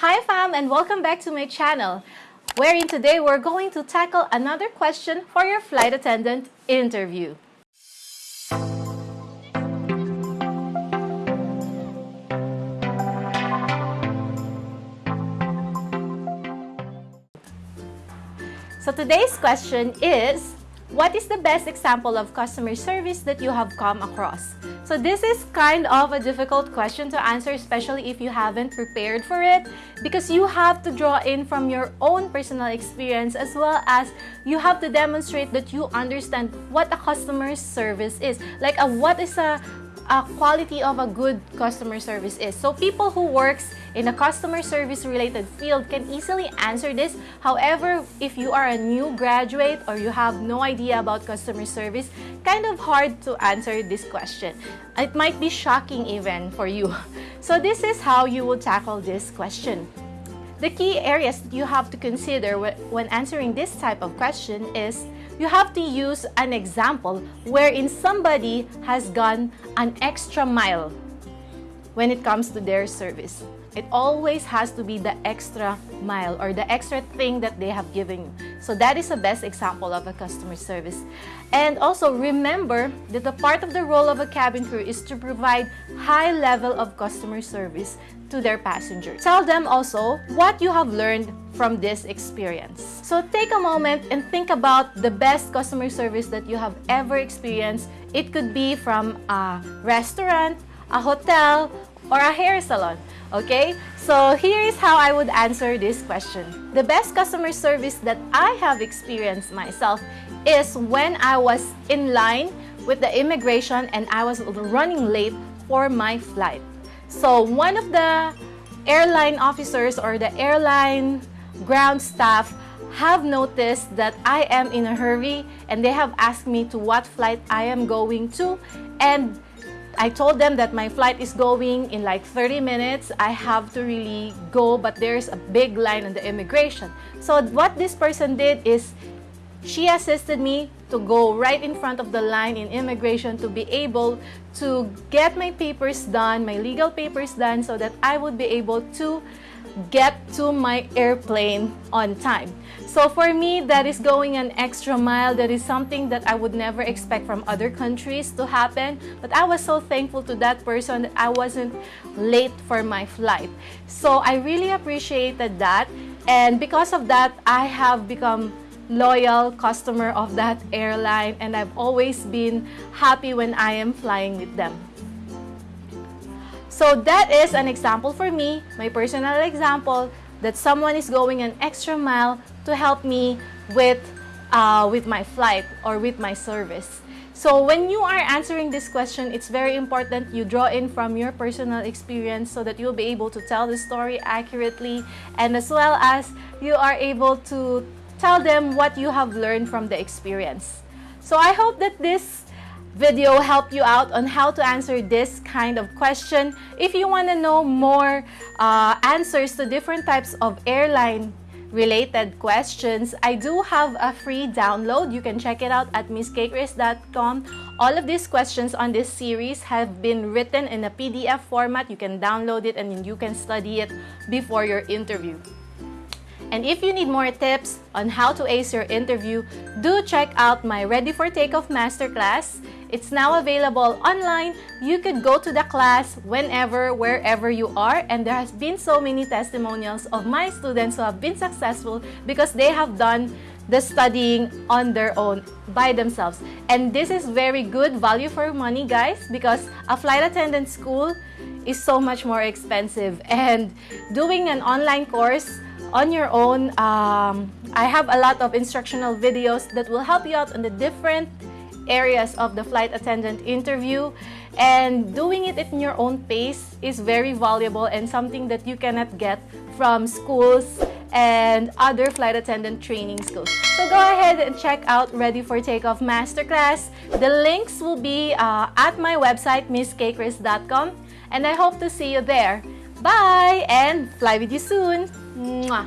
Hi fam and welcome back to my channel wherein today we're going to tackle another question for your flight attendant interview. So today's question is, what is the best example of customer service that you have come across? So this is kind of a difficult question to answer, especially if you haven't prepared for it, because you have to draw in from your own personal experience as well as you have to demonstrate that you understand what a customer service is. Like a, what is a a quality of a good customer service is. So people who works in a customer service related field can easily answer this. However, if you are a new graduate or you have no idea about customer service, kind of hard to answer this question. It might be shocking even for you. So this is how you will tackle this question. The key areas that you have to consider when answering this type of question is you have to use an example wherein somebody has gone an extra mile when it comes to their service. It always has to be the extra mile or the extra thing that they have given you. So that is the best example of a customer service. And also remember that the part of the role of a cabin crew is to provide high level of customer service to their passengers. Tell them also what you have learned from this experience. So take a moment and think about the best customer service that you have ever experienced. It could be from a restaurant, a hotel, or a hair salon. Okay? So here is how I would answer this question. The best customer service that I have experienced myself is when I was in line with the immigration and I was running late for my flight. So one of the airline officers or the airline ground staff have noticed that I am in a hurry and they have asked me to what flight I am going to and I told them that my flight is going in like 30 minutes. I have to really go but there's a big line on the immigration. So what this person did is she assisted me to go right in front of the line in immigration to be able to get my papers done, my legal papers done so that I would be able to get to my airplane on time. So for me, that is going an extra mile. That is something that I would never expect from other countries to happen. But I was so thankful to that person that I wasn't late for my flight. So I really appreciated that. And because of that, I have become loyal customer of that airline and I've always been happy when I am flying with them. So that is an example for me, my personal example, that someone is going an extra mile to help me with, uh, with my flight or with my service. So when you are answering this question, it's very important you draw in from your personal experience so that you'll be able to tell the story accurately and as well as you are able to tell them what you have learned from the experience. So I hope that this video helped you out on how to answer this kind of question. If you want to know more uh, answers to different types of airline related questions, I do have a free download. You can check it out at misskgrace.com. All of these questions on this series have been written in a PDF format. You can download it and you can study it before your interview. And if you need more tips on how to ace your interview, do check out my Ready for Takeoff Masterclass. It's now available online. You could go to the class whenever, wherever you are. And there has been so many testimonials of my students who have been successful because they have done the studying on their own by themselves. And this is very good value for money, guys, because a flight attendant school is so much more expensive. And doing an online course on your own. Um, I have a lot of instructional videos that will help you out on the different areas of the flight attendant interview and doing it in your own pace is very valuable and something that you cannot get from schools and other flight attendant training schools. So go ahead and check out Ready for Takeoff Masterclass. The links will be uh, at my website misskgrace.com and I hope to see you there. Bye and fly with you soon. 嗯啊。